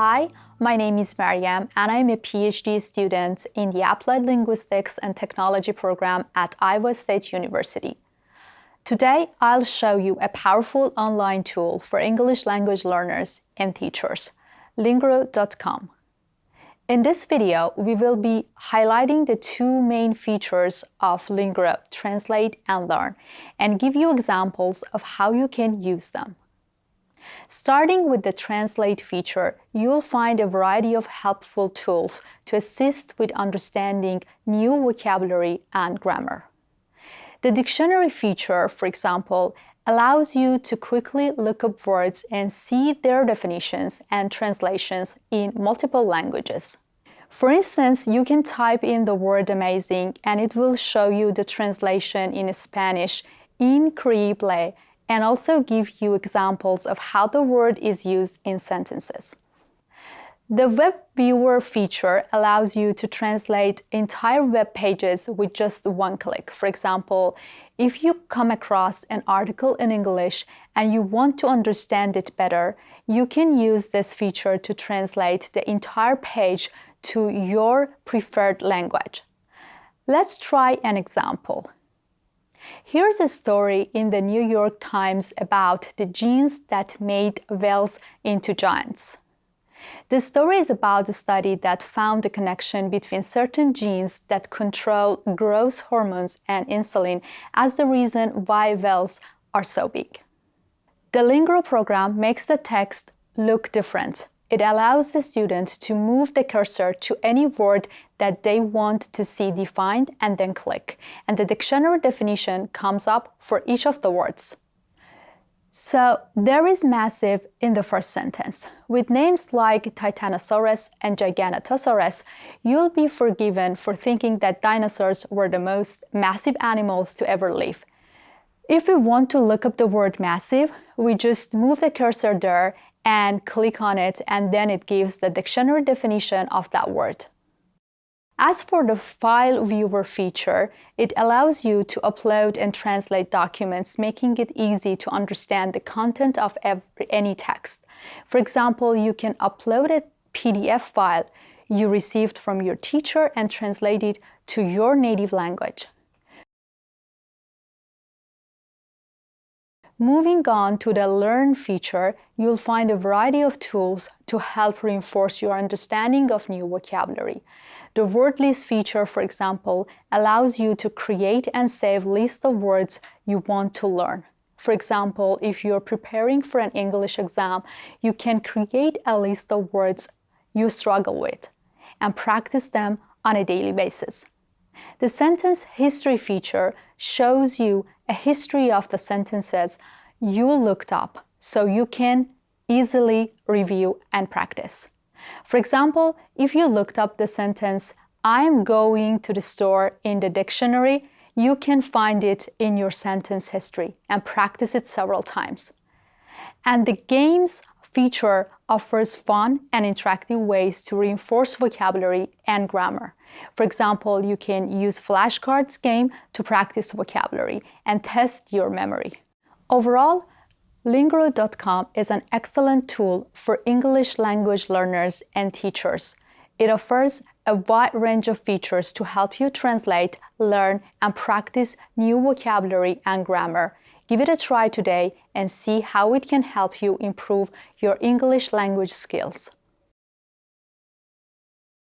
Hi, my name is Mariam and I'm a PhD student in the Applied Linguistics and Technology program at Iowa State University. Today, I'll show you a powerful online tool for English language learners and teachers, Lingro.com. In this video, we will be highlighting the two main features of Lingro, Translate and Learn, and give you examples of how you can use them. Starting with the Translate feature, you'll find a variety of helpful tools to assist with understanding new vocabulary and grammar. The dictionary feature, for example, allows you to quickly look up words and see their definitions and translations in multiple languages. For instance, you can type in the word amazing and it will show you the translation in Spanish increíble and also give you examples of how the word is used in sentences. The Web Viewer feature allows you to translate entire web pages with just one click. For example, if you come across an article in English and you want to understand it better, you can use this feature to translate the entire page to your preferred language. Let's try an example. Here's a story in the New York Times about the genes that made whales into giants. The story is about a study that found a connection between certain genes that control growth hormones and insulin as the reason why whales are so big. The Lingro program makes the text look different it allows the student to move the cursor to any word that they want to see defined and then click, and the dictionary definition comes up for each of the words. So there is massive in the first sentence. With names like Titanosaurus and Giganotosaurus, you'll be forgiven for thinking that dinosaurs were the most massive animals to ever live. If we want to look up the word massive, we just move the cursor there and click on it and then it gives the dictionary definition of that word. As for the File Viewer feature, it allows you to upload and translate documents, making it easy to understand the content of every, any text. For example, you can upload a PDF file you received from your teacher and translate it to your native language. Moving on to the Learn feature, you'll find a variety of tools to help reinforce your understanding of new vocabulary. The word list feature, for example, allows you to create and save lists of words you want to learn. For example, if you're preparing for an English exam, you can create a list of words you struggle with and practice them on a daily basis. The sentence history feature shows you a history of the sentences you looked up so you can easily review and practice. For example, if you looked up the sentence, I'm going to the store in the dictionary, you can find it in your sentence history and practice it several times. And the games feature offers fun and interactive ways to reinforce vocabulary and grammar. For example, you can use flashcards game to practice vocabulary and test your memory. Overall, Lingro.com is an excellent tool for English language learners and teachers. It offers a wide range of features to help you translate, learn, and practice new vocabulary and grammar. Give it a try today and see how it can help you improve your English language skills.